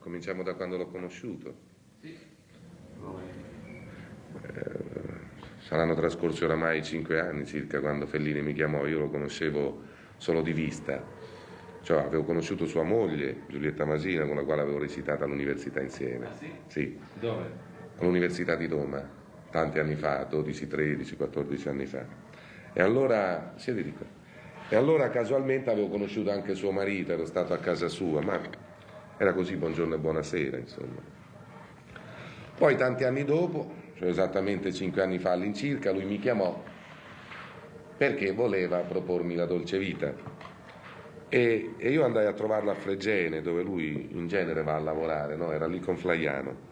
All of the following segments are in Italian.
cominciamo da quando l'ho conosciuto. Sì. Eh, saranno trascorsi oramai cinque anni circa quando Fellini mi chiamò, io lo conoscevo solo di vista, cioè avevo conosciuto sua moglie, Giulietta Masina, con la quale avevo recitato all'università insieme. Ah sì? Sì, Dove? all'università di Roma, tanti anni fa, 12, 13, 14 anni fa. E allora, siete di qua. E allora casualmente avevo conosciuto anche suo marito, ero stato a casa sua, ma era così buongiorno e buonasera, insomma. Poi tanti anni dopo, cioè esattamente cinque anni fa all'incirca, lui mi chiamò perché voleva propormi la dolce vita. E, e io andai a trovarlo a Fregene, dove lui in genere va a lavorare, no? era lì con Flaiano.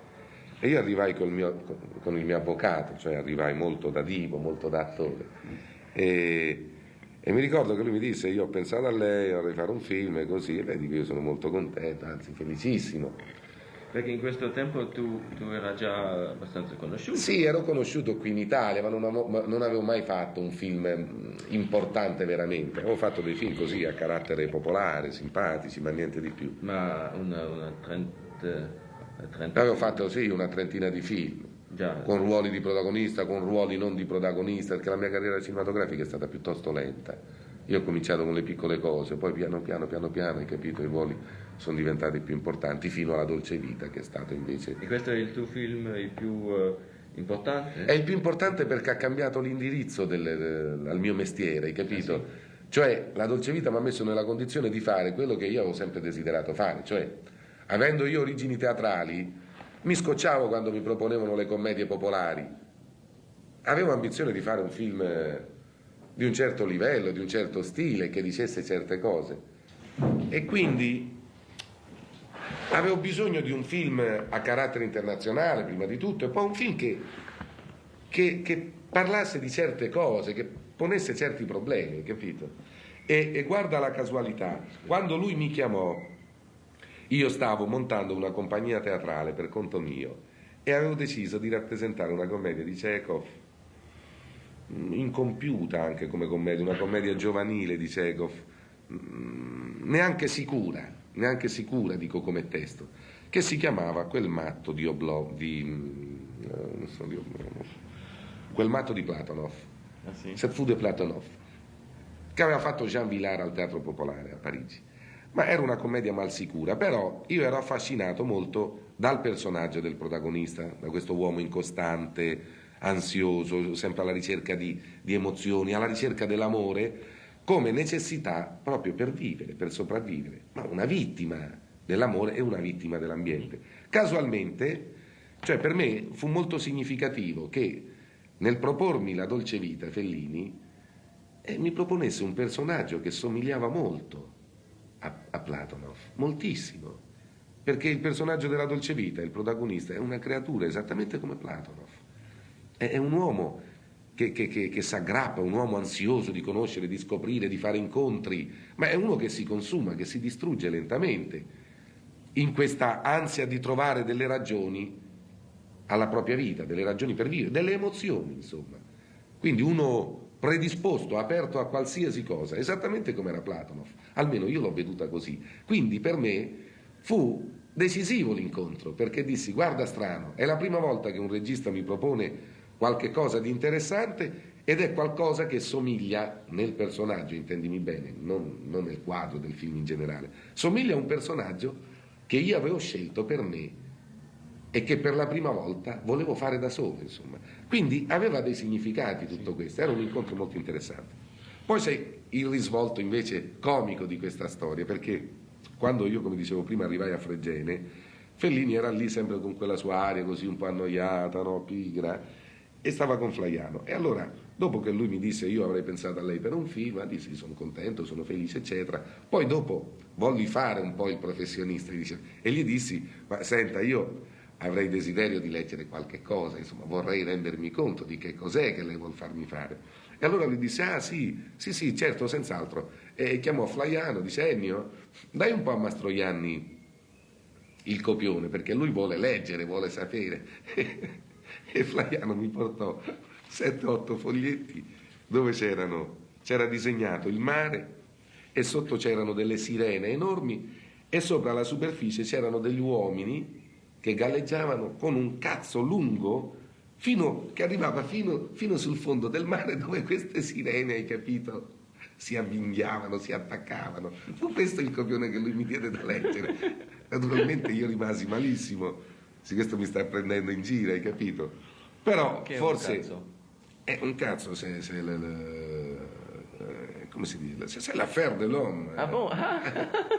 E io arrivai mio- con il mio avvocato, cioè arrivai molto da divo, molto da attore. E, e mi ricordo che lui mi disse, io ho pensato a lei, vorrei fare un film e così, e lei dico, io sono molto contento, anzi felicissimo. Perché in questo tempo tu, tu era già abbastanza conosciuto. Sì, ero conosciuto qui in Italia, ma non, avevo, ma non avevo mai fatto un film mm, importante veramente. Avevo fatto dei film così a carattere popolare, simpatici, ma niente di più. Ma una, una trenta, trenta- Avevo fatto sì una trentina di film, Già. con ruoli di protagonista, con ruoli non di protagonista, perché la mia carriera cinematografica è stata piuttosto lenta. Io ho cominciato con le piccole cose, poi piano piano, piano piano, hai capito, i ruoli sono diventati più importanti, fino alla Dolce Vita, che è stato invece... E questo è il tuo film il più eh, importante? È il più importante perché ha cambiato l'indirizzo del, del- al mio mestiere, hai capito? Cioè, la Dolce Vita mi ha messo nella condizione di fare quello che io avevo sempre desiderato fare, cioè, avendo io origini teatrali, mi scocciavo quando mi proponevano le commedie popolari. Avevo ambizione di fare un film eh, di un certo livello, di un certo stile, che dicesse certe cose. E quindi avevo bisogno di un film a carattere internazionale, prima di tutto, e poi un film che, che- che parlasse di certe cose, che ponesse certi problemi, capito? E, e guarda la casualità, quando lui mi chiamò, io stavo montando una compagnia teatrale per conto mio e avevo deciso di rappresentare una commedia di Chekhov, mm, incompiuta anche come commedia, una commedia giovanile di Chekhov, mm, neanche sicura, neanche sicura dico come testo, che si chiamava Quel matto di Oblov, di, mm, eh, non so, di Oblomov, Quel matto di Platonov, Ah, sì? Cette fu de Platonov, che aveva fatto Jean Villard al Teatro Popolare a Parigi. Ma era una commedia mal sicura, però io ero affascinato molto dal personaggio del protagonista, da questo uomo incostante, ansioso, sempre alla ricerca di, di emozioni, alla ricerca dell'amore, come necessità proprio per vivere, per sopravvivere. Ma una vittima dell'amore è una vittima dell'ambiente. Casualmente, cioè per me fu molto significativo che nel propormi la dolce vita Fellini eh, mi proponesse un personaggio che somigliava molto a, a Platonov, moltissimo, perché il personaggio della dolce vita, il protagonista, è una creatura esattamente come Platonov, è, è un uomo che, che, che, che si aggrappa, un uomo ansioso di conoscere, di scoprire, di fare incontri, ma è uno che si consuma, che si distrugge lentamente in questa ansia di trovare delle ragioni alla propria vita, delle ragioni per vivere, delle emozioni, insomma. Quindi uno predisposto, aperto a qualsiasi cosa, esattamente come era Platonov, almeno io l'ho veduta così. Quindi per me fu decisivo l'incontro, perché dissi, guarda strano, è la prima volta che un regista mi propone qualche cosa di interessante ed è qualcosa che somiglia nel personaggio, intendimi bene, non, non nel quadro del film in generale, somiglia a un personaggio che io avevo scelto per me e che per la prima volta volevo fare da solo, insomma. Quindi aveva dei significati tutto questo, era un incontro molto interessante. Poi c'è il risvolto invece comico di questa storia, perché quando io, come dicevo prima, arrivai a Fregene, Fellini era lì sempre con quella sua aria così un po' annoiata, no, pigra, e stava con Flaiano. E allora, dopo che lui mi disse io avrei pensato a lei per un film, dissi sono contento, sono felice, eccetera. Poi dopo volli fare un po' il professionista e gli dissi, ma senta, io avrei desiderio di leggere qualche cosa, insomma, vorrei rendermi conto di che cos'è che lei vuol farmi fare. E allora lui disse, ah sì, sì, sì, certo, senz'altro. E chiamò Flaiano, dice, Ennio, dai un po' a Mastroianni il copione, perché lui vuole leggere, vuole sapere. e Flaiano mi portò 7-8 foglietti dove c'erano, c'era disegnato il mare e sotto c'erano delle sirene enormi e sopra la superficie c'erano degli uomini che galleggiavano con un cazzo lungo fino, che arrivava fino, fino sul fondo del mare dove queste sirene, hai capito? si avvinghiavano, si attaccavano. Fu questo il copione che lui mi diede da leggere. Naturalmente io rimasi malissimo, se questo mi sta prendendo in giro, hai capito? Però Che è un forse cazzo? è un cazzo se, se le- le- eh, come si dice se c'est l'affaire de l'homme Ah bon Ah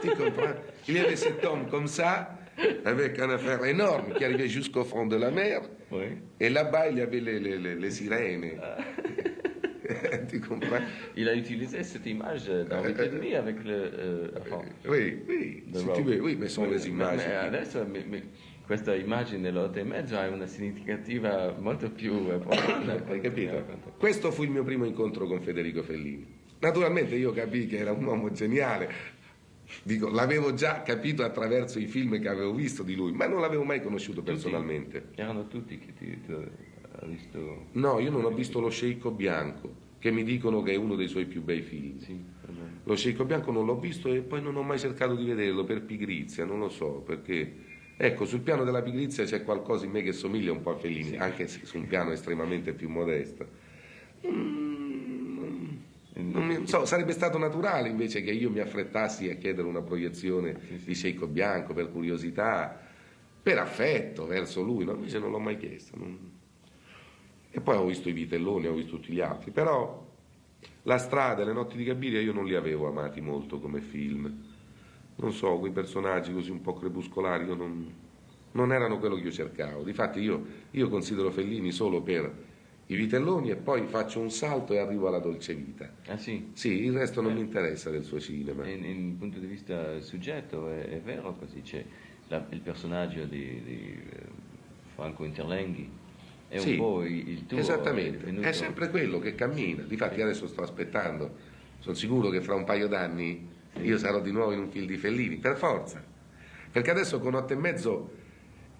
tu comprends il y avait cet homme comme ça avec une affaire énorme qui arrivait jusqu'au fond de la mer Oui. et là-bas il y avait les, les- les- les sirènes tu comprends Il a utilisé cette image dans et Demi avec le... euh, enfin, oui oui si Rope. tu veux oui mais sono Oui, le ma- immagini ma adesso mi- mi- questa immagine dell'otto e mezzo ha una significativa molto più eh, profonda. Hai capito? Questo fu il mio primo incontro con Federico Fellini. Naturalmente io capii che era un uomo geniale, Dico, l'avevo già capito attraverso i film che avevo visto di lui, ma non l'avevo mai conosciuto personalmente. Erano tutti che ti, tu hai visto... No, io non ho visto Lo Sceicco Bianco, che mi dicono che è uno dei suoi più bei film. Sì. Lo Sceicco Bianco non l'ho visto e poi non ho mai cercato di vederlo per pigrizia, non lo so, perché... Ecco, sul piano della pigrizia c'è qualcosa in me che somiglia un po' a Fellini, anche se su un piano estremamente più modesto. Mm, mi- so, sarebbe stato naturale invece che io mi affrettassi a chiedere una proiezione di Sceicco Bianco per curiosità, per affetto verso lui, no? invece non l'ho mai chiesto. non- E poi ho visto i Vitelloni, ho visto tutti gli altri, però la strada e le notti di Gabiria io non li avevo amati molto come film. Non so, quei personaggi così un po' crepuscolari io non, non erano quello che io cercavo. Difatti io, io considero Fellini solo per i Vitelloni e poi faccio un salto e arrivo alla dolce vita. Ah sì, Sì, il resto non mi interessa del suo cinema. in, in punto di vista soggetto è, è vero così, c'è la- il personaggio di, di, eh, Franco Interlenghi, è Sì, un po' il, tuo... Esattamente, è è sempre quello che cammina. Difatti adesso sto aspettando, sono sicuro che fra un paio d'anni io sarò di nuovo in un film di Fellini, per forza. Perché adesso con otto e mezzo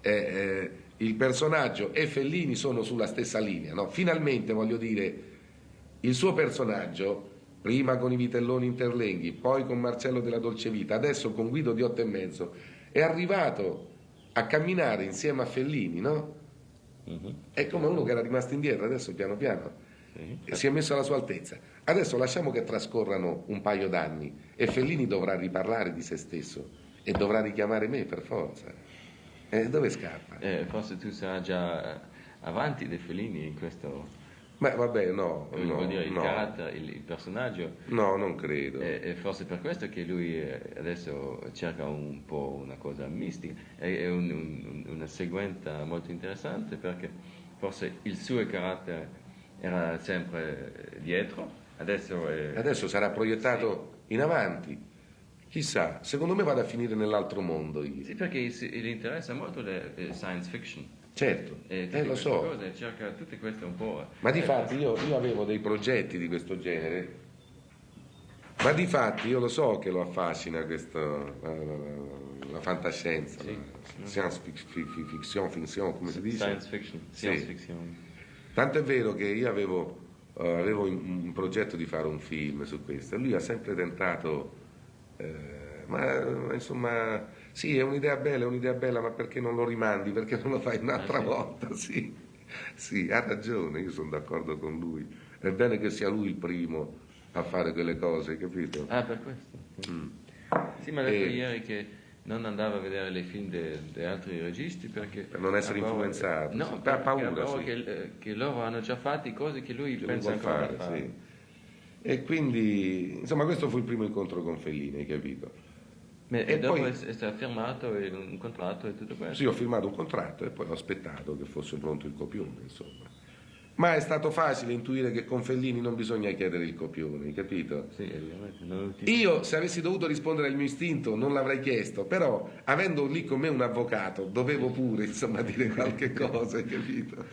eh, eh, il personaggio e Fellini sono sulla stessa linea, no? Finalmente voglio dire, il suo personaggio, prima con i Vitelloni Interlenghi, poi con Marcello della Dolce Vita, adesso con Guido di otto e mezzo, è arrivato a camminare insieme a Fellini, no? Mhm, È come uno che era rimasto indietro, adesso piano piano sì. si è messo alla sua altezza. Adesso lasciamo che trascorrano un paio d'anni e Fellini dovrà riparlare di se stesso e dovrà richiamare me per forza. E dove scappa? Eh, forse tu sarai già avanti dei Fellini in questo... Ma vabbè, no, no, dire il no, carattere, il, il personaggio, no, non credo. e, e forse per questo che lui eh, adesso cerca un po' una cosa mistica, è, è un- un- una sequenza molto interessante perché forse il suo carattere era sempre dietro, adesso è... Adesso sarà proiettato in avanti. Chissà, secondo me vado a finire nell'altro mondo. io. Sì, perché gli interessa molto la eh, science fiction. Certo, E eh, lo so. cose, cerca tutte queste un po'... Ma di eh, fatti io, io avevo dei progetti di questo genere, ma di fatti io lo so che lo affascina questo, la, la- la fantascienza, Sì. la science fic- fi- fi- fiction, fiction, come si dice? Science fiction, Sì. science fiction. Tanto è vero che io avevo, eh, avevo un, un progetto di fare un film su questo lui ha sempre tentato, eh, ma ma insomma, sì, è un'idea bella, è un'idea bella, ma perché non lo rimandi? Perché non lo fai un'altra sì. volta? Sì. sì, ha ragione, io sono d'accordo con lui. È bene che sia lui il primo a fare quelle cose, capito? Ah, per questo. Mm. Sì, mi ha detto E- ieri che non andava a vedere i film di altri registi perché... Per non essere paura- influenzato, No, sì, per perché paura, ha paura sì. che, eh, che loro hanno già fatto cose che lui Che lui pensa vuol ancora fare, fare. sì. E quindi, insomma, questo fu il primo incontro con Fellini, hai capito? E E, dopo poi- è, stato firmato un contratto e tutto questo. Sì, ho firmato un contratto e poi ho aspettato che fosse pronto il copione, insomma. Ma è stato facile intuire che con Fellini non bisogna chiedere il copione, hai capito? Sì, ovviamente. ti- Io, se avessi dovuto rispondere al mio istinto, non l'avrei chiesto, però, avendo lì con me un avvocato, dovevo pure, insomma, dire qualche cosa, hai capito?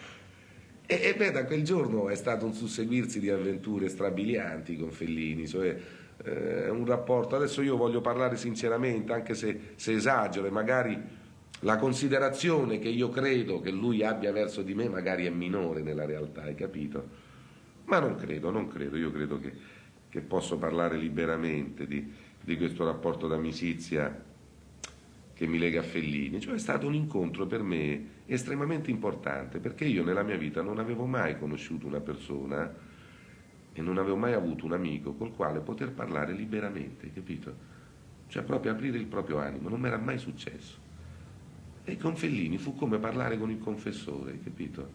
E, e beh, da quel giorno è stato un susseguirsi di avventure strabilianti con Fellini, cioè eh, un rapporto. Adesso io voglio parlare sinceramente, anche se, se esagero, e magari la considerazione che io credo che lui abbia verso di me magari è minore nella realtà, hai capito? Ma non credo, non credo, io credo che, che posso parlare liberamente di, di questo rapporto d'amicizia che mi lega a Fellini, cioè è stato un incontro per me estremamente importante, perché io nella mia vita non avevo mai conosciuto una persona e non avevo mai avuto un amico col quale poter parlare liberamente, capito? Cioè proprio aprire il proprio animo, non mi era mai successo. E con Fellini fu come parlare con il confessore, capito?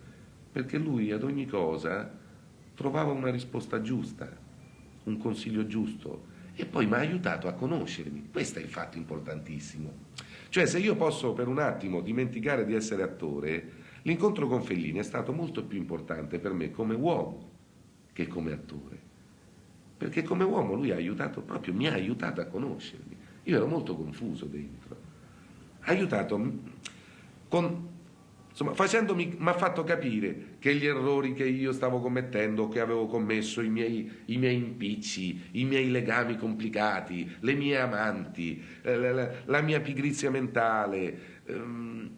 Perché lui ad ogni cosa trovava una risposta giusta, un consiglio giusto e poi mi ha aiutato a conoscermi. Questo è il fatto importantissimo. Cioè se io posso per un attimo dimenticare di essere attore, l'incontro con Fellini è stato molto più importante per me come uomo che come attore. Perché come uomo lui ha aiutato proprio, mi ha aiutato a conoscermi. Io ero molto confuso dentro. Ha aiutato con, insomma, facendomi, mi ha fatto capire che gli errori che io stavo commettendo, che avevo commesso, i miei, i miei impicci, i miei legami complicati, le mie amanti, eh, la, la, la mia pigrizia mentale, ehm,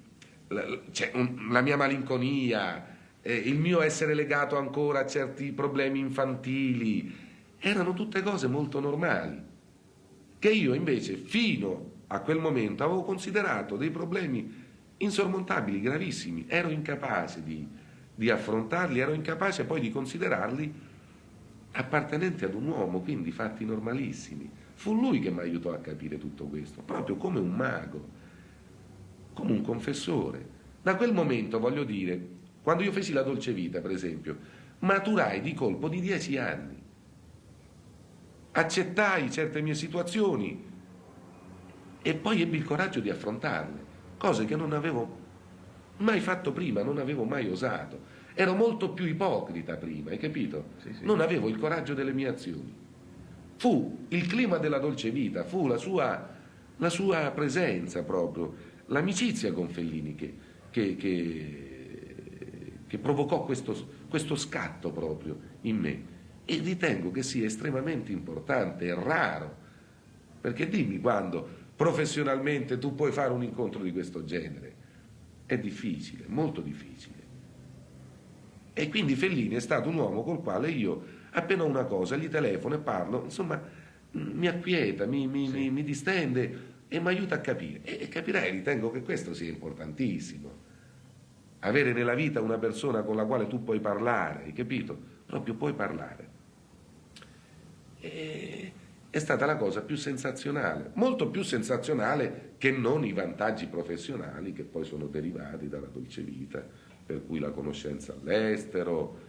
la, cioè, un, la mia malinconia, eh, il mio essere legato ancora a certi problemi infantili, erano tutte cose molto normali che io invece fino a quel momento avevo considerato dei problemi insormontabili, gravissimi, ero incapace di, di affrontarli, ero incapace poi di considerarli appartenenti ad un uomo, quindi fatti normalissimi. Fu lui che mi aiutò a capire tutto questo, proprio come un mago, come un confessore. Da quel momento, voglio dire, quando io feci la dolce vita, per esempio, maturai di colpo di dieci anni accettai certe mie situazioni e poi ebbi il coraggio di affrontarle, cose che non avevo mai fatto prima, non avevo mai osato. Ero molto più ipocrita prima, hai capito? Sì, sì. Non avevo il coraggio delle mie azioni. Fu il clima della dolce vita, fu la sua, la sua presenza proprio, l'amicizia con Fellini che, che, che, che provocò questo, questo scatto proprio in me e ritengo che sia estremamente importante e raro, perché dimmi quando professionalmente tu puoi fare un incontro di questo genere. È difficile, molto difficile. E quindi Fellini è stato un uomo col quale io, appena una cosa, gli telefono e parlo, insomma, mi acquieta, mi, mi, sì. mi, mi distende e mi aiuta a capire. E, e capirai, ritengo che questo sia importantissimo. Avere nella vita una persona con la quale tu puoi parlare, hai capito? Proprio puoi parlare è stata la cosa più sensazionale, molto più sensazionale che non i vantaggi professionali che poi sono derivati dalla dolce vita, per cui la conoscenza all'estero,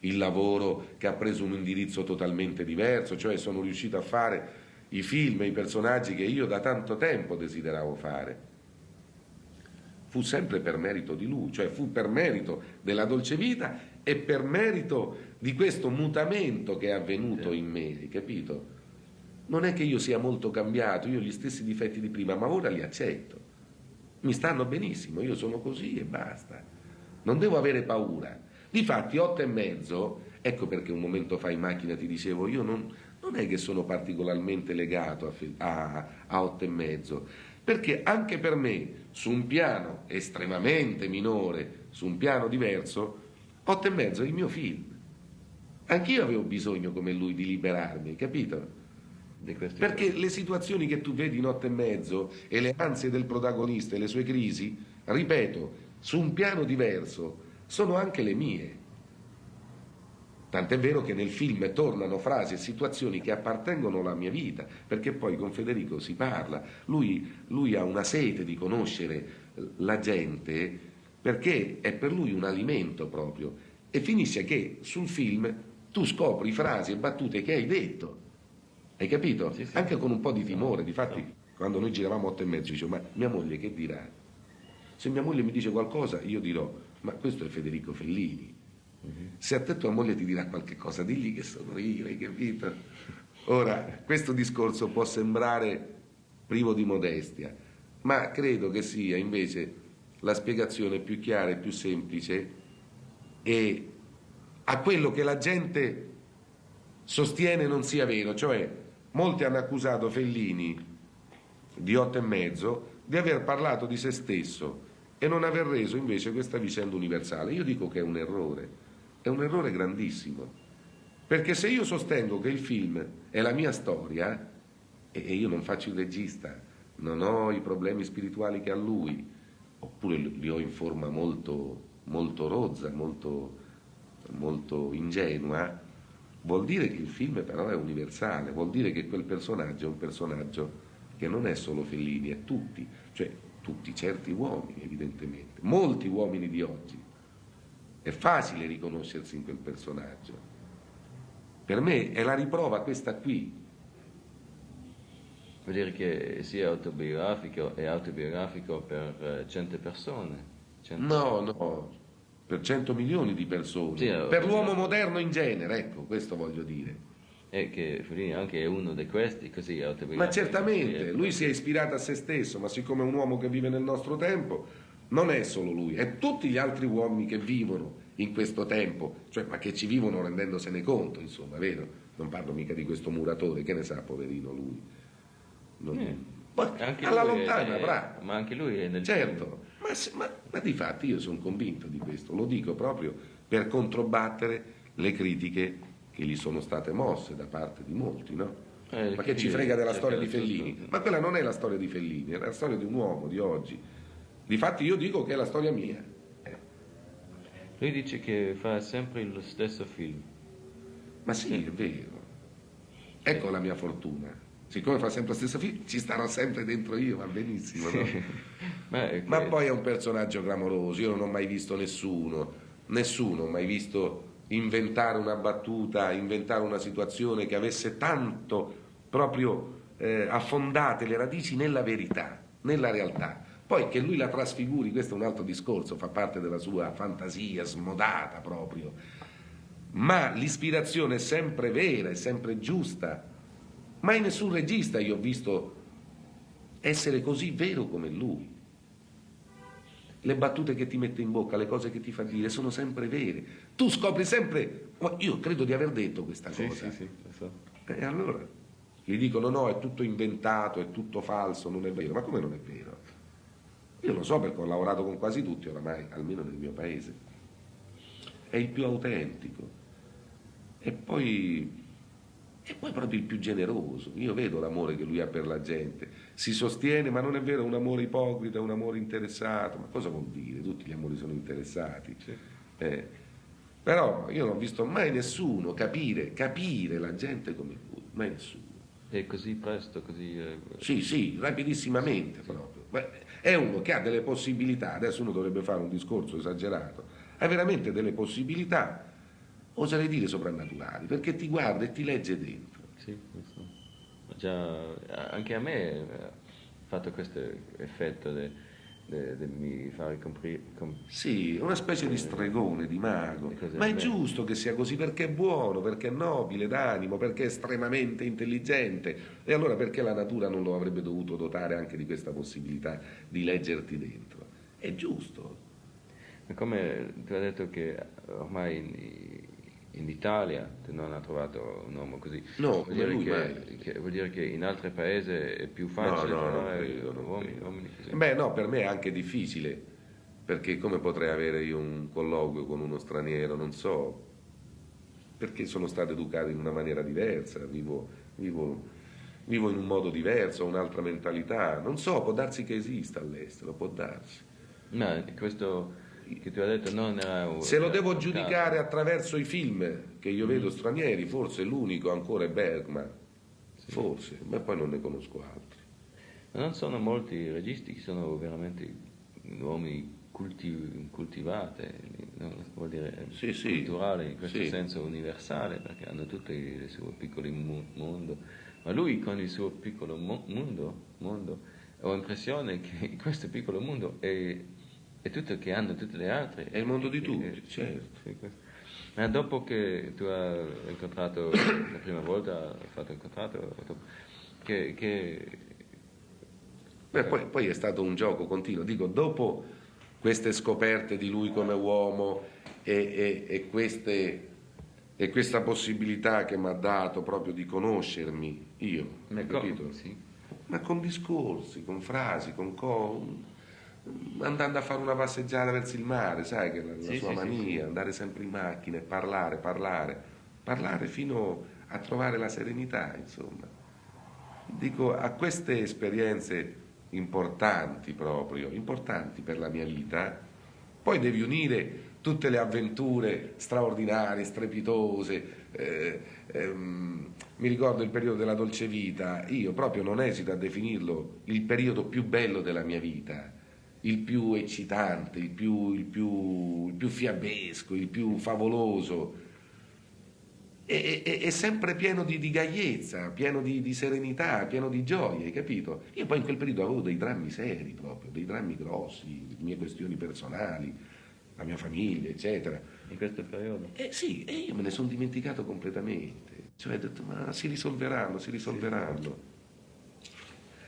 il lavoro che ha preso un indirizzo totalmente diverso, cioè sono riuscito a fare i film e i personaggi che io da tanto tempo desideravo fare. Fu sempre per merito di lui, cioè fu per merito della dolce vita e per merito di questo mutamento che è avvenuto in me, capito? Non è che io sia molto cambiato, io ho gli stessi difetti di prima, ma ora li accetto. Mi stanno benissimo, io sono così e basta. Non devo avere paura. Difatti, otto e mezzo, ecco perché un momento fa in macchina ti dicevo, io non, non è che sono particolarmente legato a, a, a otto e mezzo, perché anche per me, su un piano estremamente minore, su un piano diverso, otto e mezzo è il mio film. Anch'io avevo bisogno come lui di liberarmi, capito? Perché le situazioni che tu vedi notte e mezzo e le ansie del protagonista e le sue crisi, ripeto, su un piano diverso, sono anche le mie. Tant'è vero che nel film tornano frasi e situazioni che appartengono alla mia vita, perché poi con Federico si parla, lui, lui ha una sete di conoscere la gente perché è per lui un alimento proprio. E finisce che sul film tu scopri frasi e battute che hai detto, hai capito? Sì, sì. Anche con un po' di timore, difatti no. quando noi giravamo otto e mezzo dicevo ma mia moglie che dirà? Se mia moglie mi dice qualcosa io dirò ma questo è Federico Fellini, uh-huh. se a te tua moglie ti dirà qualche cosa digli che sono io, hai capito? Ora, questo discorso può sembrare privo di modestia, ma credo che sia invece la spiegazione più chiara e più semplice e a quello che la gente sostiene non sia vero, cioè molti hanno accusato Fellini di otto e mezzo di aver parlato di se stesso e non aver reso invece questa vicenda universale. Io dico che è un errore, è un errore grandissimo, perché se io sostengo che il film è la mia storia, e io non faccio il regista, non ho i problemi spirituali che ha lui, oppure li ho in forma molto, molto rozza, molto, molto ingenua, vuol dire che il film però è universale, vuol dire che quel personaggio è un personaggio che non è solo Fellini, è tutti, cioè tutti certi uomini evidentemente, molti uomini di oggi. È facile riconoscersi in quel personaggio. Per me è la riprova questa qui, Vuol dire che sia autobiografico e autobiografico per eh, cento persone? Cento... No, no, per cento milioni di persone. Sì, per l'uomo moderno in genere, ecco, questo voglio dire. E che Fellini anche è uno di questi, così autobiografico. Ma certamente, lui si è ispirato a se stesso, ma siccome è un uomo che vive nel nostro tempo, non è solo lui, è tutti gli altri uomini che vivono in questo tempo, cioè, ma che ci vivono rendendosene conto, insomma, vero? Non parlo mica di questo muratore, che ne sa, poverino lui. Non... Eh. Anche alla lontana, è, bravo. Ma anche lui è nel Certo, ma, ma, ma, di fatti io sono convinto di questo, lo dico proprio per controbattere le critiche che gli sono state mosse da parte di molti, no? Eh, ma che ci frega della storia di Fellini? Ma quella non è la storia di Fellini, è la storia di un uomo di oggi. Difatti io dico che è la storia mia. Eh. Lui dice che fa sempre lo stesso film. Ma sì, è vero. Ecco la mia fortuna siccome fa sempre lo stesso film, ci starò sempre dentro io, va benissimo. No? Beh, Ma poi è un personaggio clamoroso, io non ho mai visto nessuno, nessuno ha mai visto inventare una battuta, inventare una situazione che avesse tanto proprio eh, affondate le radici nella verità, nella realtà. Poi che lui la trasfiguri, questo è un altro discorso, fa parte della sua fantasia smodata proprio. Ma l'ispirazione è sempre vera, è sempre giusta, Mai nessun regista io ho visto essere così vero come lui. Le battute che ti mette in bocca, le cose che ti fa dire sono sempre vere. Tu scopri sempre, io credo di aver detto questa sì, cosa. Sì, sì, lo so. E allora gli dicono no, è tutto inventato, è tutto falso, non è vero. Ma come non è vero? Io lo so perché ho lavorato con quasi tutti oramai, almeno nel mio paese. È il più autentico. E poi e poi proprio il più generoso. Io vedo l'amore che lui ha per la gente. Si sostiene, ma non è vero, un amore ipocrita, un amore interessato. Ma cosa vuol dire? Tutti gli amori sono interessati. Eh, però io non ho visto mai nessuno capire, capire la gente come lui, mai nessuno. E così presto, così... Eh... Sì, sì, rapidissimamente sì. proprio. Ma è uno che ha delle possibilità, adesso uno dovrebbe fare un discorso esagerato, ha veramente delle possibilità oserei dire soprannaturali, perché ti guarda e ti legge dentro. Sì, questo. Già, anche a me ha fatto questo effetto di mi fare comprire. Com- sì, una specie di stregone, di mago. Ma è giusto che sia così perché è buono, perché è nobile d'animo, perché è estremamente intelligente. E allora perché la natura non lo avrebbe dovuto dotare anche di questa possibilità di leggerti dentro? È giusto. Come tu hai detto che ormai in Italia non ha trovato un uomo così. No, vuol dire, che, che, vuol dire che in altri paesi è più facile no, no, trovare credo, uomini, uomini così. Beh no, per me è anche difficile, perché come potrei avere io un colloquio con uno straniero, non so, perché sono stato educato in una maniera diversa, vivo, vivo, vivo in un modo diverso, ho un'altra mentalità, non so, può darsi che esista all'estero, può darsi. No, questo detto non Se lo devo giudicare attraverso i film che io vedo stranieri, forse l'unico ancora è Bergman, sì. forse, ma poi non ne conosco altri. Ma non sono molti registi che sono veramente uomini culti, coltivati, no? vuol dire sì, sì. culturali in questo senso universale, perché hanno tutti i suoi piccoli mondo. Ma lui con il suo piccolo mo- mondo, mondo ho l'impressione che questo piccolo mondo è è tutto che hanno tutte le altre. È il mondo di tutti, eh, certo. Ma dopo che tu hai incontrato la prima volta, hai fatto incontrato, che... che... Beh, poi, poi, è stato un gioco continuo. Dico, dopo queste scoperte di lui come uomo e, e, e, queste, e questa possibilità che mi ha dato proprio di conoscermi, io, Ma capito? Sì. Ma con discorsi, con frasi, con... con andando a fare una passeggiata verso il mare, sai che è la, la sì, sua sì, mania, sì, andare sempre in macchina e parlare, parlare, parlare fino a trovare la serenità, insomma. Dico, a queste esperienze importanti proprio, importanti per la mia vita, poi devi unire tutte le avventure straordinarie, strepitose. Eh, ehm, mi ricordo il periodo della dolce vita, io proprio non esito a definirlo il periodo più bello della mia vita, il più eccitante, il più, il più, il più fiabesco, il più favoloso. È, è, è sempre pieno di, di gaiezza, pieno di, di, serenità, pieno di gioia, hai capito? Io poi in quel periodo avevo dei drammi seri proprio, dei drammi grossi, mie questioni personali, la mia famiglia, eccetera. In questo periodo? Eh sì, e io me ne sono dimenticato completamente. Cioè ho detto, ma si risolveranno, si risolveranno.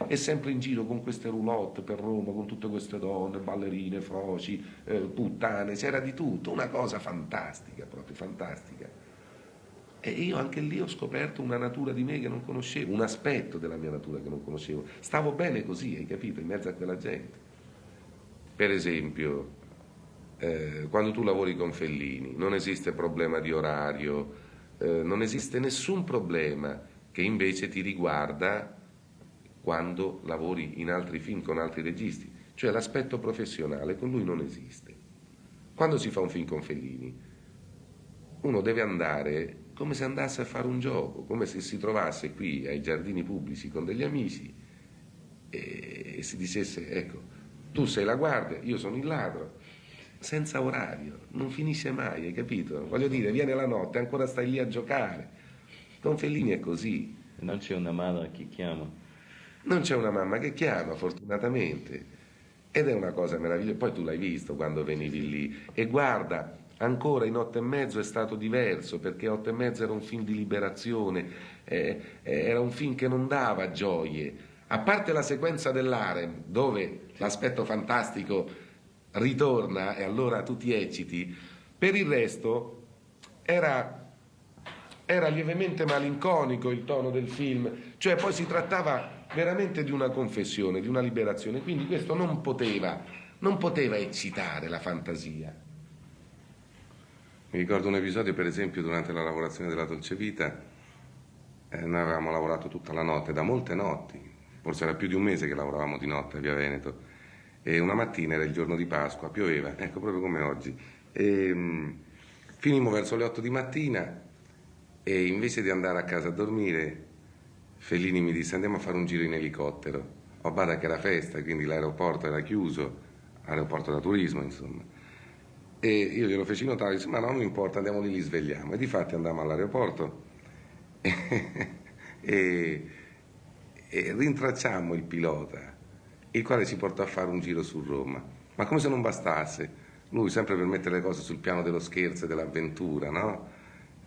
E sempre in giro con queste roulotte per Roma, con tutte queste donne, ballerine, froci, eh, puttane, c'era di tutto, una cosa fantastica, proprio fantastica. E io anche lì ho scoperto una natura di me che non conoscevo, un aspetto della mia natura che non conoscevo. Stavo bene così, hai capito, in mezzo a quella gente. Per esempio, eh, quando tu lavori con Fellini, non esiste problema di orario, eh, non esiste nessun problema che invece ti riguarda quando lavori in altri film con altri registi, cioè l'aspetto professionale con lui non esiste. Quando si fa un film con Fellini, uno deve andare come se andasse a fare un gioco, come se si trovasse qui ai giardini pubblici con degli amici e, si dicesse, ecco, tu sei la guardia, io sono il ladro, senza orario, non finisce mai, hai capito? Voglio dire, viene la notte, ancora stai lì a giocare. Don Fellini è così. Non c'è una madre che chiama. Non c'è una mamma che chiama, fortunatamente. Ed è una cosa meravigliosa. Poi tu l'hai visto quando venivi lì. E guarda, ancora in otto e mezzo è stato diverso, perché otto e mezzo era un film di liberazione, eh, eh era un film che non dava gioie. A parte la sequenza dell'Arem, dove l'aspetto fantastico ritorna e allora tu ti ecciti, per il resto era, era lievemente malinconico il tono del film, cioè poi si trattava veramente di una confessione, di una liberazione, quindi questo non poteva, non poteva eccitare la fantasia. Mi ricordo un episodio, per esempio, durante la lavorazione della Dolce Vita, eh, noi avevamo lavorato tutta la notte, da molte notti, forse era più di un mese che lavoravamo di notte a Via Veneto, e una mattina era il giorno di Pasqua, pioveva, ecco proprio come oggi. E, um, finimmo verso le 8 di mattina e invece di andare a casa a dormire, Fellini mi disse andiamo a fare un giro in elicottero. Ho bada che era festa, quindi l'aeroporto era chiuso, aeroporto da turismo insomma. E io glielo feci notare, disse ma no, non importa, andiamo lì, li svegliamo. E di fatti andammo all'aeroporto e, e, e rintracciammo il pilota il quale ci portò a fare un giro su Roma. Ma come se non bastasse, lui sempre per mettere le cose sul piano dello scherzo e dell'avventura, no?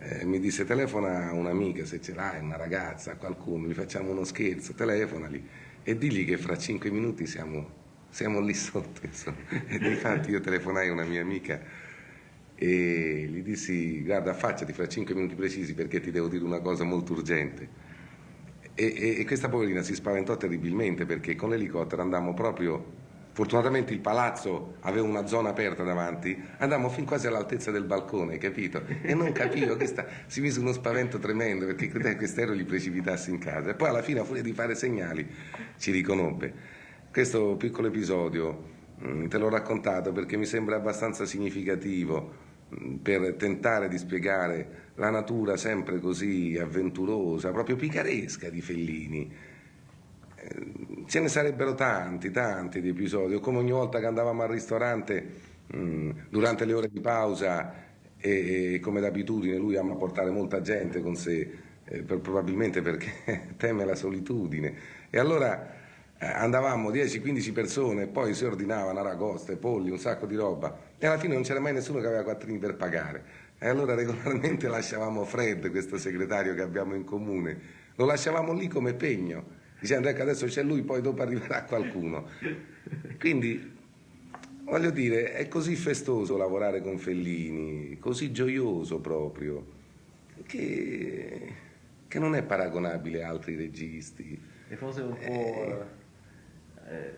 Eh, mi disse telefona a un'amica se ce l'hai, una ragazza, qualcuno, gli facciamo uno scherzo, telefonali e digli che fra cinque minuti siamo, siamo lì sotto. E infatti io telefonai a una mia amica e gli dissi guarda affacciati fra cinque minuti precisi perché ti devo dire una cosa molto urgente. E, e, e, questa poverina si spaventò terribilmente perché con l'elicottero andammo proprio, fortunatamente il palazzo aveva una zona aperta davanti, andammo fin quasi all'altezza del balcone, capito? E non capivo, questa, si mise uno spavento tremendo perché credeva che quest'aereo gli precipitasse in casa e poi alla fine a furia di fare segnali ci riconobbe. Questo piccolo episodio mm, te l'ho raccontato perché mi sembra abbastanza significativo mm, per tentare di spiegare la natura sempre così avventurosa, proprio picaresca di Fellini. Ce ne sarebbero tanti, tanti di episodi, come ogni volta che andavamo al ristorante mm, durante le ore di pausa e, e, come d'abitudine lui ama portare molta gente con sé, eh, per, probabilmente perché teme la solitudine. E allora eh, andavamo 10-15 persone, poi si ordinavano aragoste, polli, un sacco di roba e alla fine non c'era mai nessuno che aveva quattrini per pagare. E allora regolarmente lasciavamo Fred, questo segretario che abbiamo in comune, lo lasciavamo lì come pegno, dicendo ecco adesso c'è lui, poi dopo arriverà qualcuno. Quindi, voglio dire, è così festoso lavorare con Fellini, così gioioso proprio, che, che non è paragonabile a altri registi. E forse un po'... Eh, eh,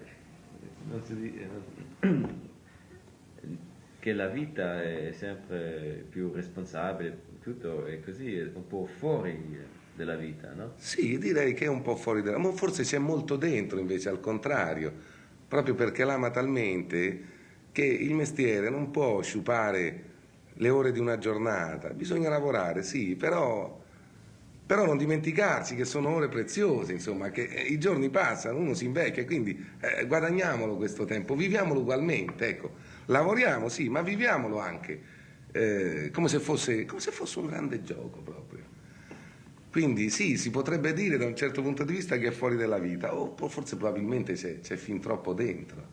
non si dice che la vita è sempre più responsabile, tutto è così, è un po' fuori della vita, no? Sì, direi che è un po' fuori della... Ma forse c'è molto dentro invece, al contrario, proprio perché l'ama talmente che il mestiere non può sciupare le ore di una giornata, bisogna lavorare, sì, però, però non dimenticarci che sono ore preziose, insomma, che eh, i giorni passano, uno si invecchia, quindi eh, guadagniamolo questo tempo, viviamolo ugualmente, ecco, lavoriamo, sì, ma viviamolo anche eh, come, se fosse, come se fosse un grande gioco proprio. Quindi sì, si potrebbe dire da un certo punto di vista che è fuori della vita, o forse probabilmente c'è, fin troppo dentro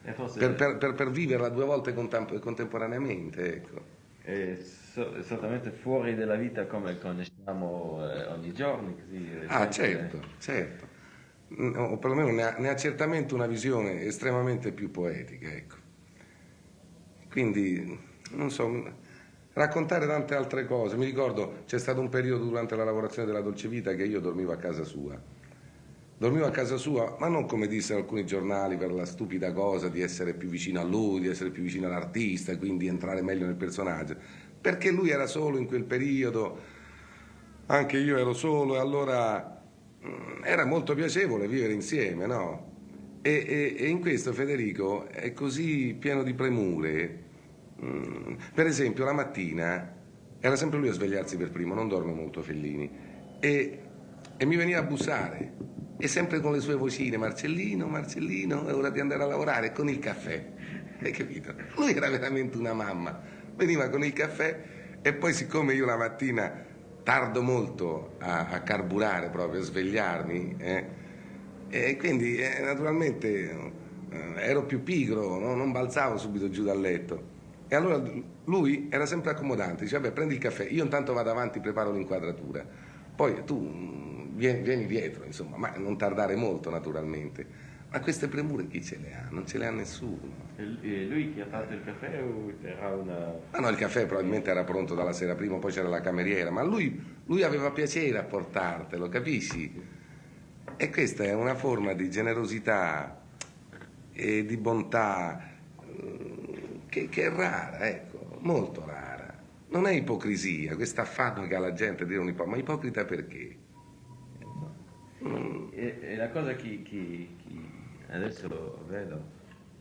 per, per, per, per, viverla due volte contemporaneamente. Ecco. È esattamente fuori dalla vita come conosciamo eh, ogni giorno. Così, ah, certo, certo. O perlomeno ne ha, ne ha, certamente una visione estremamente più poetica. Ecco. Quindi, non so, raccontare tante altre cose. Mi ricordo, c'è stato un periodo durante la lavorazione della Dolce Vita che io dormivo a casa sua dormivo a casa sua, ma non come dissero alcuni giornali per la stupida cosa di essere più vicino a lui, di essere più vicino all'artista quindi entrare meglio nel personaggio, perché lui era solo in quel periodo, anche io ero solo e allora mm, era molto piacevole vivere insieme, no? E, e, e in questo Federico è così pieno di premure. Mm, per esempio la mattina era sempre lui a svegliarsi per primo, non dorme molto Fellini, e, e mi veniva a bussare e sempre con le sue vocine, Marcellino, Marcellino, è ora di andare a lavorare con il caffè. Hai capito? Lui era veramente una mamma. Veniva con il caffè e poi siccome io la mattina tardo molto a, a carburare proprio, a svegliarmi, eh, e quindi eh, naturalmente eh, ero più pigro, no? non balzavo subito giù dal letto. E allora lui era sempre accomodante, diceva, vabbè prendi il caffè, io intanto vado avanti, preparo l'inquadratura. Poi tu vieni, vieni dietro, insomma, ma non tardare molto naturalmente. Ma queste premure chi ce le ha? Non ce le ha nessuno. E lui chi ha fatto il caffè o era una... Ah no, il caffè probabilmente era pronto dalla sera prima, poi c'era la cameriera, ma lui, lui aveva piacere a portartelo, capisci? E questa è una forma di generosità e di bontà mm, che, che è rara, ecco, molto rara. Non è ipocrisia, questo affanno che ha la gente a dire un ipocrita, ma ipocrita perché? E, e, la cosa che, che, che adesso vedo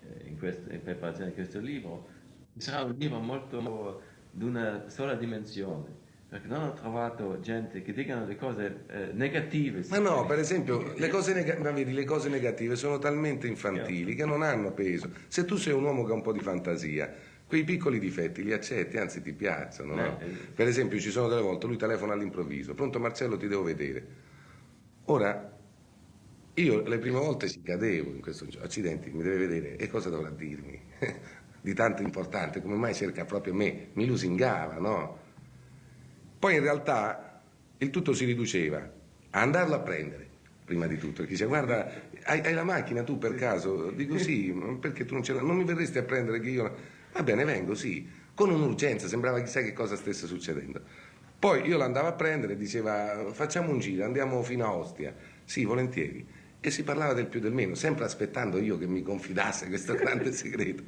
eh, in, questa, in, preparazione di questo libro, sarà un libro molto di una sola dimensione. Perché non ho trovato gente che dicano le cose eh, negative. Ma no, per esempio, le cose, neg- vedi, le cose negative sono talmente infantili che non hanno peso. Se tu sei un uomo che ha un po' di fantasia, quei piccoli difetti li accetti, anzi ti piacciono. No? Eh, eh. Per esempio, ci sono delle volte, lui telefona all'improvviso, pronto Marcello ti devo vedere. Ora, io le prime volte ci cadevo in questo gioco, accidenti, mi deve vedere, e cosa dovrà dirmi? di tanto importante, come mai cerca proprio me? Mi lusingava, no? Poi in realtà il tutto si riduceva a andarlo a prendere, prima di tutto, perché dice guarda, hai, hai la macchina tu per caso? Dico sì, perché tu non ce l'hai? Non mi verresti a prendere che io... Va bene, vengo, sì, con un'urgenza, sembrava chissà che cosa stesse succedendo. Poi io l'andavo a prendere e diceva facciamo un giro, andiamo fino a Ostia. Sì, volentieri. E si parlava del più del meno, sempre aspettando io che mi confidasse questo grande segreto.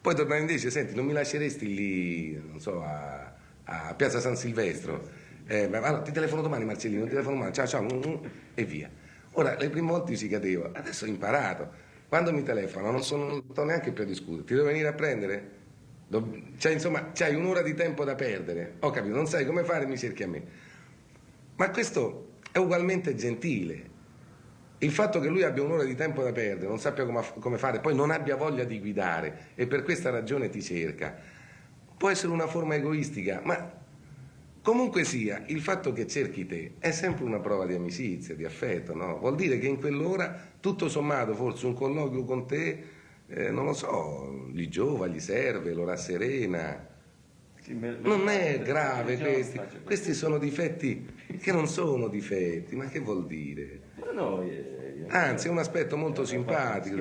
Poi tornava invece, senti, non mi lasceresti lì, non so, a, a Piazza San Silvestro? Eh, ma, ti telefono domani Marcellino, ti telefono domani, ciao ciao, mm, mm, e via. Ora, le prime volte ci cadevo, adesso ho imparato. Quando mi telefono non, sono, non sto neanche più a discutere, ti devo venire a prendere? Cioè, insomma, c'hai un'ora di tempo da perdere. Ho capito, non sai come fare, mi cerchi a me. Ma questo è ugualmente gentile. Il fatto che lui abbia un'ora di tempo da perdere, non sappia come fare, poi non abbia voglia di guidare e per questa ragione ti cerca, può essere una forma egoistica, ma comunque sia, il fatto che cerchi te è sempre una prova di amicizia, di affetto, no? Vuol dire che in quell'ora, tutto sommato, forse un colloquio con te eh, non lo so, gli giova, gli serve, lo rasserena. Non è grave questi, questi sono difetti che non sono difetti, ma che vuol dire? Anzi, è un aspetto molto simpatico.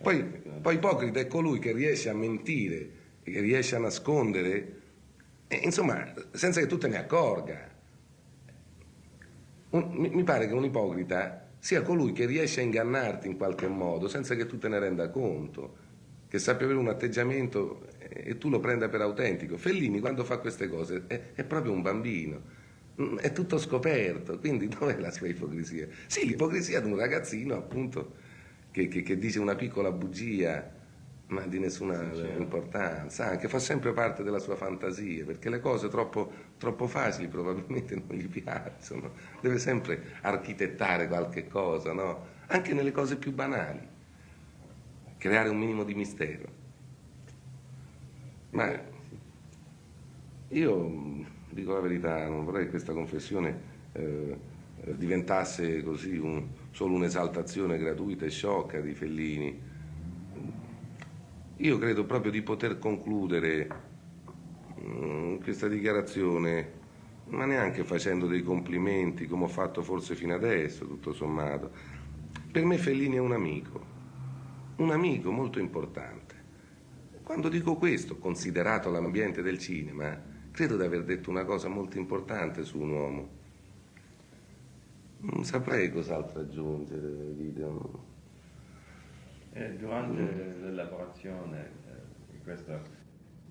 Poi, poi ipocrita è colui che riesce a mentire, che riesce a nascondere, insomma, senza che tu te ne accorga. Un, mi pare che un ipocrita sia colui che riesce a ingannarti in qualche modo senza che tu te ne renda conto, che sappia avere un atteggiamento e tu lo prenda per autentico. Fellini quando fa queste cose è, è proprio un bambino, Mm, è tutto scoperto, quindi dov'è la sua ipocrisia? Sì, l'ipocrisia di un ragazzino appunto che, che, che dice una piccola bugia ma di nessuna certo. importanza, che fa sempre parte della sua fantasia, perché le cose troppo, troppo, facili probabilmente non gli piacciono, deve sempre architettare qualche cosa, no? anche nelle cose più banali, creare un minimo di mistero. Ma io dico la verità, non vorrei che questa confessione eh, diventasse così un, solo un'esaltazione gratuita e sciocca di Fellini. Io credo proprio di poter concludere mm, questa dichiarazione, ma neanche facendo dei complimenti come ho fatto forse fino adesso, tutto sommato. Per me Fellini è un amico, un amico molto importante. Quando dico questo, considerato l'ambiente del cinema, credo di aver detto una cosa molto importante su un uomo. Non saprei cos'altro aggiungere, Gideon. Eh, durante l'elaborazione eh, di, questo,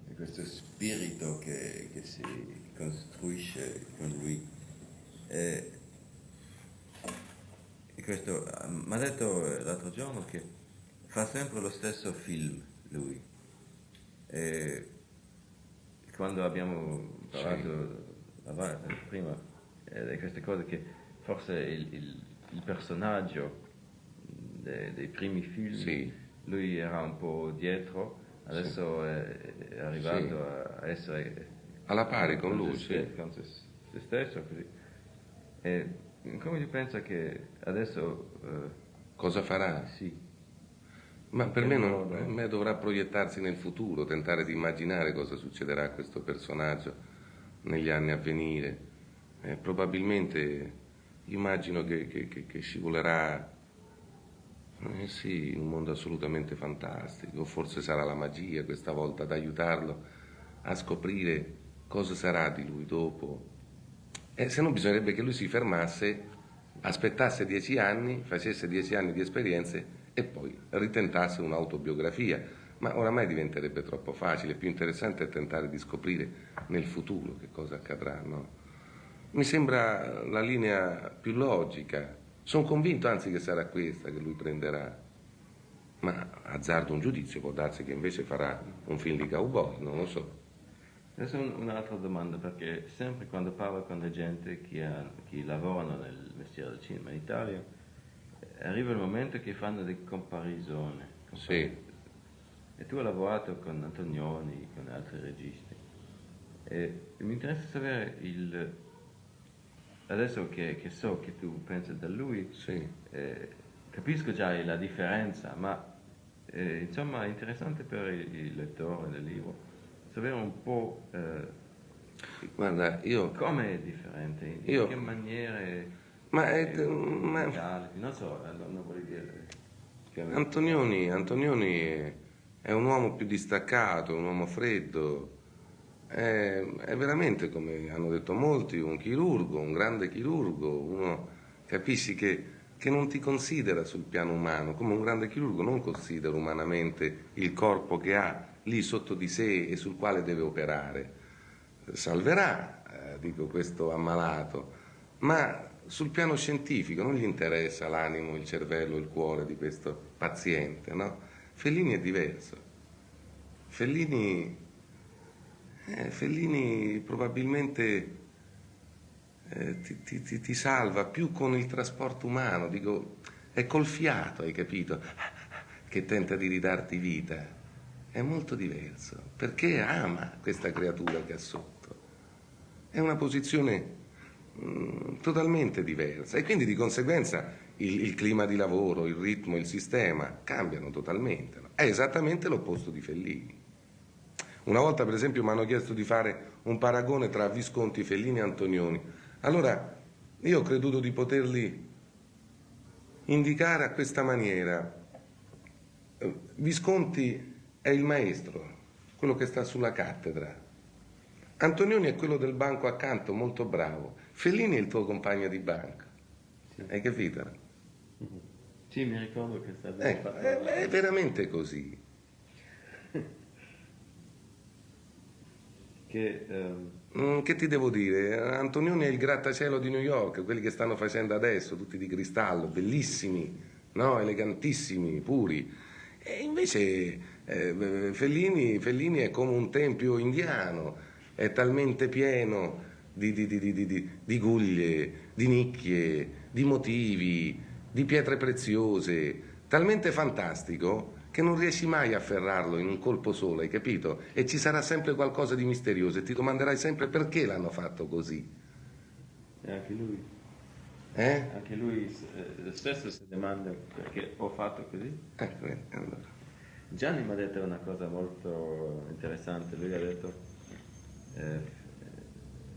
di, questo, spirito che, che, si costruisce con lui, eh, questo, mi ha detto l'altro giorno che fa sempre lo stesso film lui. Eh, quando abbiamo parlato sì. prima eh, di queste cose che forse il, il, il personaggio de, dei primi film, sì. lui era un po' dietro, adesso sì. è, è, arrivato a essere alla pari con, lui, se, con se, se, stesso. Così. E come ti pensa che adesso... Uh, Cosa farà? Sì. Ma per me, non, per me, dovrà proiettarsi nel futuro, tentare di immaginare cosa succederà a questo personaggio negli anni a venire. Eh, probabilmente immagino che, che, che, che scivolerà eh sì, un mondo assolutamente fantastico, forse sarà la magia questa volta ad aiutarlo a scoprire cosa sarà di lui dopo. E se no bisognerebbe che lui si fermasse, aspettasse dieci anni, facesse dieci anni di esperienze e poi ritentasse un'autobiografia, ma oramai diventerebbe troppo facile, più interessante è tentare di scoprire nel futuro che cosa accadrà. No? Mi sembra la linea più logica, sono convinto anzi che sarà questa che lui prenderà, ma azzardo un giudizio, può darsi che invece farà un film di cowboy, non lo so. Adesso un'altra domanda, perché sempre quando parlo con la gente che, ha, che lavorano nel mestiere del cinema in Italia, arriva il momento che fanno delle comparisoni. Sì. E tu hai lavorato con Antonioni, con altri registi. E mi interessa sapere il... Adesso che, che so che tu pensi da lui, sì. eh, capisco già la differenza, ma eh, insomma è interessante per il, lettore del libro sapere un po' eh, Guarda, io... come è differente, in, io, che maniere ma, è, ma... non so, non vorrei dire. Antonioni, Antonioni è, è, un uomo più distaccato, un uomo freddo, è, è, veramente, come hanno detto molti, un chirurgo, un grande chirurgo, uno capisci che, che non ti considera sul piano umano, come un grande chirurgo non considera umanamente il corpo che ha lì sotto di sé e sul quale deve operare. Salverà, eh, dico questo ammalato, ma sul piano scientifico non gli interessa l'animo, il cervello, il cuore di questo paziente, no? Fellini è diverso. Fellini, eh, Fellini probabilmente eh, ti, ti, ti, salva più con il trasporto umano, dico, è col fiato, hai capito, che tenta di ridarti vita. È molto diverso, perché ama questa creatura che ha sotto. È una posizione Mm, totalmente diversa e quindi di conseguenza il, il, clima di lavoro, il ritmo, il sistema cambiano totalmente. È esattamente l'opposto di Fellini. Una volta per esempio mi hanno chiesto di fare un paragone tra Visconti, Fellini e Antonioni. Allora io ho creduto di poterli indicare a questa maniera. Visconti è il maestro, quello che sta sulla cattedra. Antonioni è quello del banco accanto, molto bravo. Fellini è il tuo compagno di banco. Sì. Hai capito? Sì, mi ricordo che sta ecco, è, è veramente così. che. Um... Mm, che ti devo dire? Antonioni è il grattacielo di New York, quelli che stanno facendo adesso, tutti di cristallo, bellissimi, no? elegantissimi, puri. E invece eh, Fellini, Fellini, è come un tempio indiano, è talmente pieno di, di, di, di guglie, di nicchie, di motivi, di pietre preziose, talmente fantastico che non riesci mai a afferrarlo in un colpo solo, hai capito? E ci sarà sempre qualcosa di misterioso e ti domanderai sempre perché l'hanno fatto così. E anche lui. Eh? Anche lui eh, stesso si domanda perché ho fatto così. Ecco, allora. Gianni mi ha detto una cosa molto interessante, lui ha detto eh,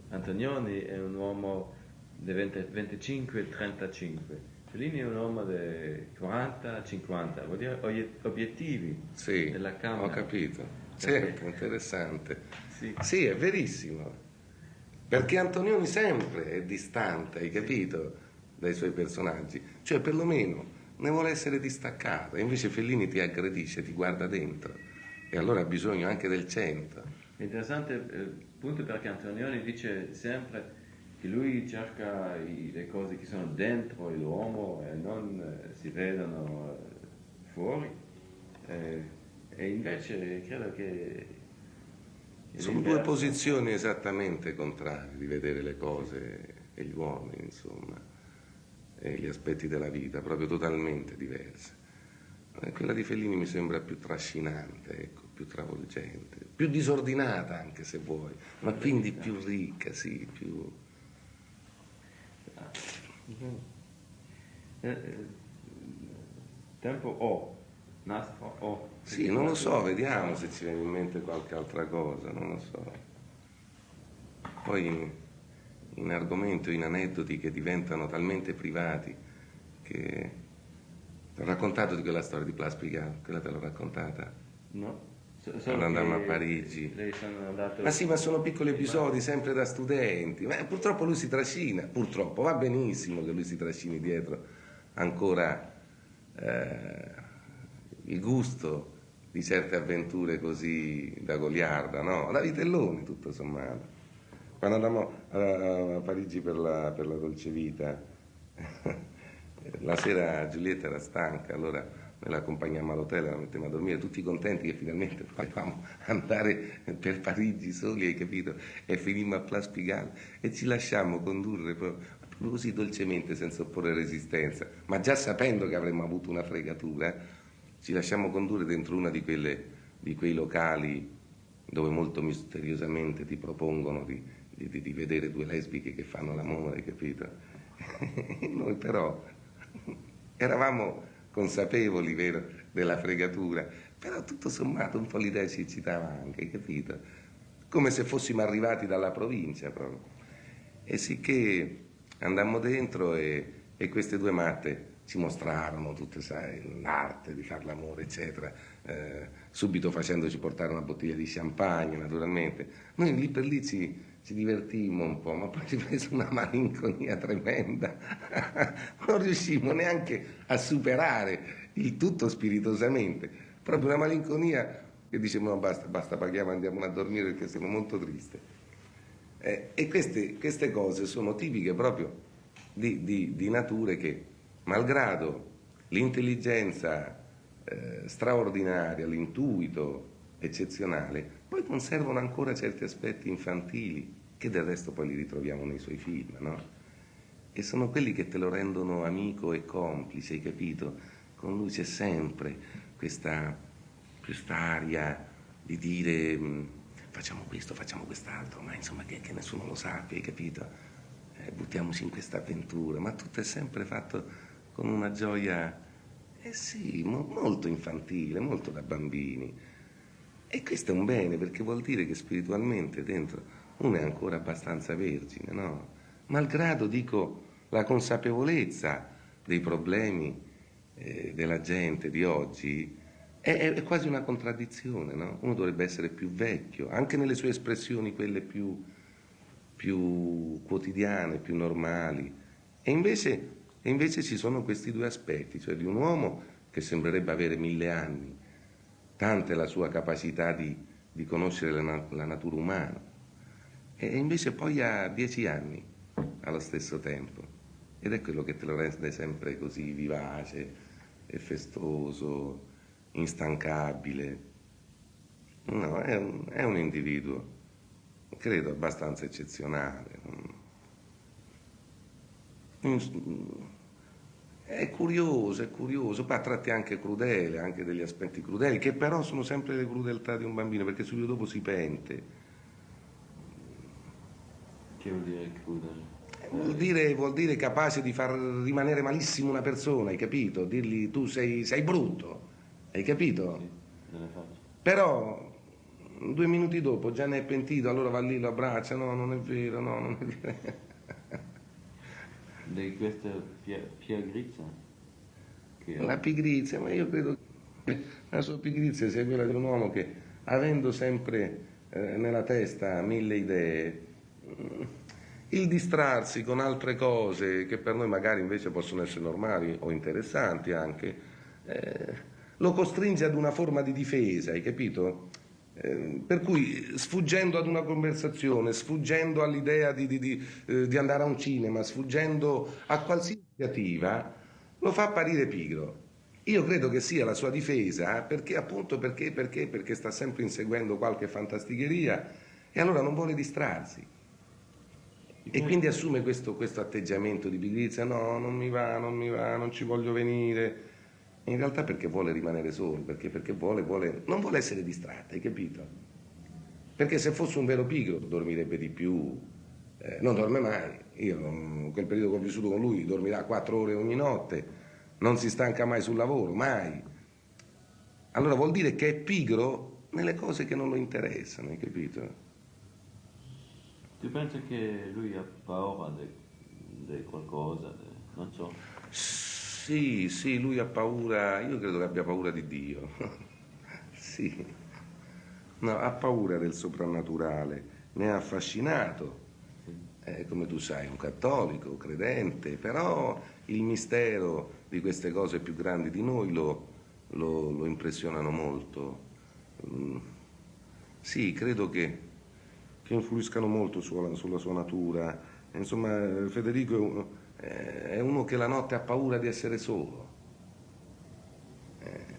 Antonioni è un uomo di 25-35 Fellini è un uomo di 40-50, vuol dire obiettivi sì, della Camera. ho capito. Certo, interessante. Sì. sì, è verissimo. Perché Antonioni sempre è distante, hai capito, dai suoi personaggi. Cioè, perlomeno, ne vuole essere distaccato. Invece Fellini ti aggredisce, ti guarda dentro. E allora ha bisogno anche del centro. Interessante eh, perché Antonioni dice sempre che lui cerca i, le cose che sono dentro l'uomo e non eh, si vedono eh, fuori. Eh, e invece credo che... che sono due posizioni esattamente contrarie di vedere le cose e gli uomini, insomma, e gli aspetti della vita, proprio totalmente diverse. Eh, quella di Fellini mi sembra più trascinante, ecco, più travolgente, più disordinata anche se vuoi, ma quindi più ricca, sì, più tempo O, nastro O. Sì, non lo so, vediamo se ci viene in mente qualche altra cosa, non lo so. Poi in, in argomento, in aneddoti che diventano talmente privati che... Ti ho raccontato di quella storia di Plaspica, quella te l'ho raccontata? No. Quando andammo a Parigi. Ma sì, ma sono piccoli episodi sempre da studenti. Ma purtroppo lui si trascina, purtroppo, va benissimo che lui si trascini dietro ancora eh, il gusto di certe avventure così da goliarda, no? Da vitelloni tutto sommato. Quando andammo a, a Parigi per la, per la dolce vita, la sera Giulietta era stanca, allora noi la accompagniamo all'hotel, la mettiamo a dormire, tutti contenti che finalmente potevamo andare per Parigi soli, hai capito? E finimmo a Place Pigalle e ci lasciamo condurre proprio così dolcemente, senza opporre resistenza, ma già sapendo che avremmo avuto una fregatura, ci lasciamo condurre dentro una di, di quei locali dove molto misteriosamente ti propongono di, di, di vedere due lesbiche che fanno l'amore, capito? Noi però eravamo consapevoli vero, della fregatura, però tutto sommato un po' l'idea ci eccitava anche, capito? Come se fossimo arrivati dalla provincia proprio. E sicché andammo dentro e, e queste due matte ci mostrarono tutta l'arte di far l'amore, eccetera, eh, subito facendoci portare una bottiglia di champagne, naturalmente. Noi lì per lì ci, ci divertimmo un po', ma poi ci prese una malinconia tremenda. non riuscimmo neanche a superare il tutto spiritosamente. Proprio una malinconia che dicevamo basta, basta, paghiamo, andiamo a dormire perché siamo molto tristi. Eh, e queste, queste, cose sono tipiche proprio di, di, di nature che, malgrado l'intelligenza eh, straordinaria, l'intuito eccezionale, poi conservano ancora certi aspetti infantili che del resto poi li ritroviamo nei suoi film, no? E sono quelli che te lo rendono amico e complice, hai capito? Con lui c'è sempre questa, quest'aria di dire mm, facciamo questo, facciamo quest'altro, ma insomma che, che nessuno lo sappia, hai capito? Eh, buttiamoci in questa avventura, ma tutto è sempre fatto con una gioia, eh sì, mo, molto infantile, molto da bambini. E questo è un bene perché vuol dire che spiritualmente dentro uno è ancora abbastanza vergine, no? Malgrado, dico, la consapevolezza dei problemi eh, della gente di oggi è, è, quasi una contraddizione, no? Uno dovrebbe essere più vecchio, anche nelle sue espressioni, quelle più, più quotidiane, più normali. E invece, e invece ci sono questi due aspetti, cioè di un uomo che sembrerebbe avere mille anni, tanta è la sua capacità di, di conoscere la, la natura umana, E invece poi ha dieci anni allo stesso tempo. Ed è quello che te lo rende sempre così vivace e festoso, instancabile. No, è un, è un individuo, credo, abbastanza eccezionale. È curioso, è curioso, poi a tratti anche crudele, anche degli aspetti crudeli, che però sono sempre le crudeltà di un bambino, perché subito dopo si pente. Che vuol dire crudele? Vuol dire, vuol dire, capace di far rimanere malissimo una persona, hai capito? Dirgli tu sei, sei brutto, hai capito? Sì, Però due minuti dopo già ne è pentito, allora va lì, lo abbraccia, no, non è vero, no, non è vero di questa pigrizia? Che... La pigrizia, ma io credo che la sua pigrizia sia quella di un uomo che, avendo sempre eh, nella testa mille idee, mm, il distrarsi con altre cose che per noi magari invece possono essere normali o interessanti anche, eh, lo costringe ad una forma di difesa, hai capito? Ehm, per cui sfuggendo ad una conversazione, sfuggendo all'idea di, di, di, eh, di, andare a un cinema, sfuggendo a qualsiasi iniziativa, lo fa apparire pigro. Io credo che sia la sua difesa perché appunto perché, perché, perché sta sempre inseguendo qualche fantasticheria e allora non vuole distrarsi. E quindi assume questo, questo atteggiamento di pigrizia, no, non mi va, non mi va, non ci voglio venire in realtà perché vuole rimanere solo, perché, perché vuole, vuole, non vuole essere distratta, hai capito? Perché se fosse un vero pigro dormirebbe di più, eh, non dorme mai. Io, in quel periodo che ho vissuto con lui, dormirà quattro ore ogni notte, non si stanca mai sul lavoro, mai. Allora vuol dire che è pigro nelle cose che non lo interessano, hai capito? Tu pensi che lui ha paura di qualcosa? Non so. Sì, sì, lui ha paura, io credo che abbia paura di Dio. sì, no, ha paura del soprannaturale, ne ha affascinato. Eh, come tu sai, un cattolico, credente, però il mistero di queste cose più grandi di noi lo, lo, lo impressionano molto. Mm. Sì, credo che, che influiscano molto sulla, sulla sua natura. Insomma, Federico è un eh, è uno che la notte ha paura di essere solo. Eh,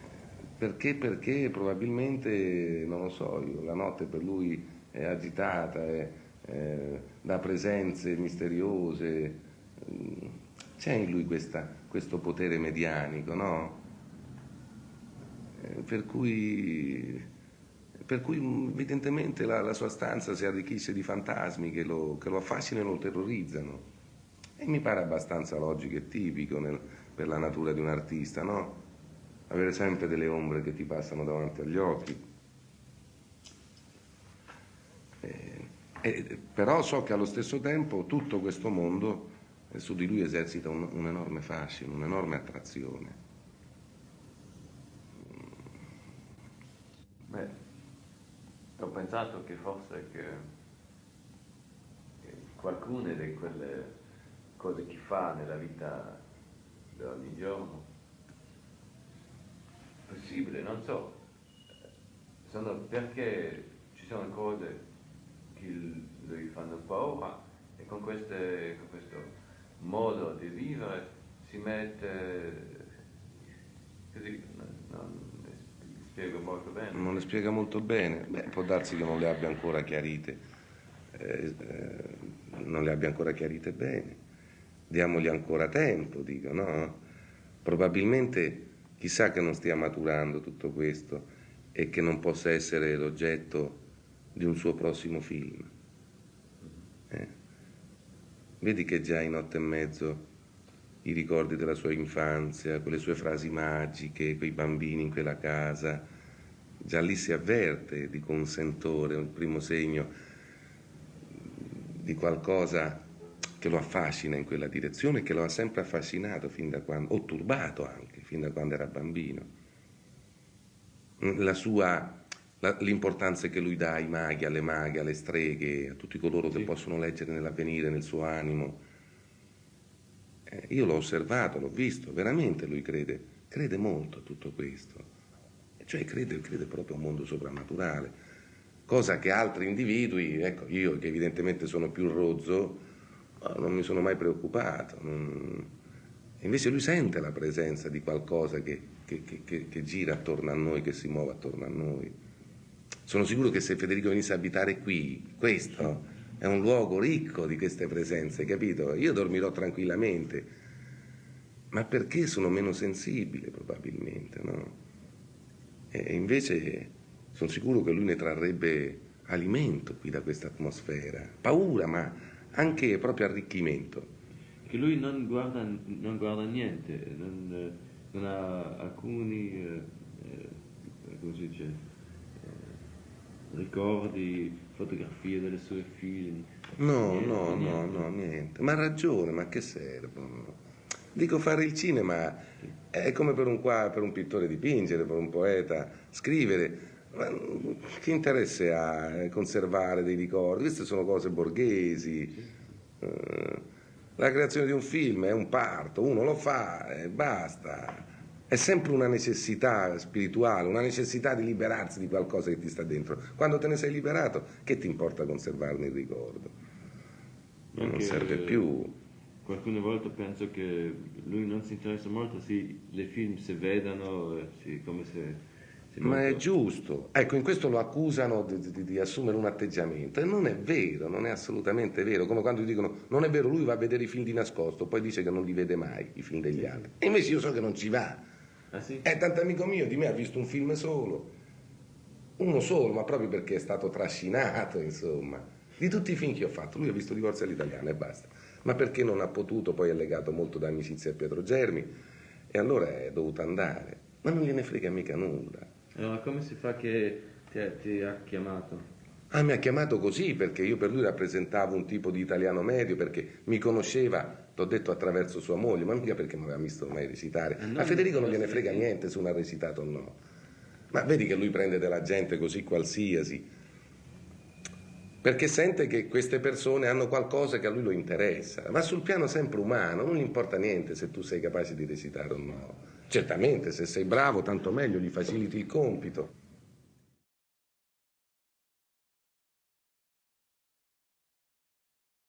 perché? Perché probabilmente, non lo so, io, la notte per lui è agitata, è, è, da presenze misteriose. C'è in lui questa, questo potere medianico, no? Eh, per cui, per cui evidentemente la, la, sua stanza si arricchisce di fantasmi che lo, che lo affascinano e lo terrorizzano. E mi pare abbastanza logico e tipico nel, per la natura di un artista, no? Avere sempre delle ombre che ti passano davanti agli occhi. Eh, eh, però so che allo stesso tempo tutto questo mondo eh, su di lui esercita un, un enorme fascino, un'enorme attrazione. Beh, ho pensato che forse che, che qualcuna di quelle cose che fa nella vita di ogni giorno. Possibile, non so, sono perché ci sono cose che lui fanno paura e con, queste, con questo modo di vivere si mette così, non, le spiego molto bene. Non le spiega molto bene, Beh, può darsi che non le abbia ancora chiarite, eh, eh, non le abbia ancora chiarite bene diamogli ancora tempo, dico, no? Probabilmente chissà che non stia maturando tutto questo e che non possa essere l'oggetto di un suo prossimo film. Eh? Vedi che già in otto e mezzo i ricordi della sua infanzia, quelle sue frasi magiche, quei bambini in quella casa, già lì si avverte di consentore, un primo segno di qualcosa che lo affascina in quella direzione, che lo ha sempre affascinato fin da quando, o turbato anche, fin da quando era bambino. La sua, la, l'importanza che lui dà ai maghi, alle maghe, alle streghe, a tutti coloro sì. che possono leggere nell'avvenire, nel suo animo. Eh, io l'ho osservato, l'ho visto, veramente lui crede, crede molto a tutto questo. Cioè crede, crede proprio a un mondo soprannaturale. cosa che altri individui, ecco, io che evidentemente sono più rozzo, non mi sono mai preoccupato. Non... Invece lui sente la presenza di qualcosa che, che, che, che, gira attorno a noi, che si muove attorno a noi. Sono sicuro che se Federico venisse a abitare qui, questo è un luogo ricco di queste presenze, capito? Io dormirò tranquillamente, ma perché sono meno sensibile probabilmente, no? E invece sono sicuro che lui ne trarrebbe alimento qui da questa atmosfera, paura, ma anche proprio arricchimento. Che lui non guarda, non guarda niente, non, non, ha alcuni, eh, eh, come si dice, eh, ricordi, fotografie delle sue figlie. No, niente, no, niente. no, no, niente. Ma ha ragione, ma che servono? Dico fare il cinema è come per un, qua, per un pittore dipingere, per un poeta scrivere. Ma che interesse ha conservare dei ricordi? Queste sono cose borghesi. Eh, la creazione di un film è un parto, uno lo fa e basta. È sempre una necessità spirituale, una necessità di liberarsi di qualcosa che ti sta dentro. Quando te ne sei liberato, che ti importa conservarne il ricordo? Non serve più qualcune volte penso che lui non si interessa molto se le film si vedano, si, come se... Ma è giusto, ecco, in questo lo accusano di, di, di, assumere un atteggiamento e non è vero, non è assolutamente vero, come quando dicono non è vero, lui va a vedere i film di nascosto, poi dice che non li vede mai, i film degli altri. E invece io so che non ci va. Ah, sì? È tanto amico mio, di me ha visto un film solo, uno solo, ma proprio perché è stato trascinato, insomma. Di tutti i film che ho fatto, lui ha visto Divorzio all'italiana e basta ma perché non ha potuto, poi è legato molto da amicizia a Pietro Germi e allora è dovuto andare, ma non gliene frega mica nulla. Allora come si fa che ti, ti ha chiamato? Ah, mi ha chiamato così perché io per lui rappresentavo un tipo di italiano medio, perché mi conosceva, t'ho detto attraverso sua moglie, ma mica perché mi aveva visto mai recitare. Eh, a Federico non gliene frega niente se uno ha recitato o no. Ma vedi che lui prende della gente così qualsiasi, perché sente che queste persone hanno qualcosa che a lui lo interessa, ma sul piano sempre umano, non gli importa niente se tu sei capace di recitare o no. Certamente, se sei bravo, tanto meglio, gli faciliti il compito.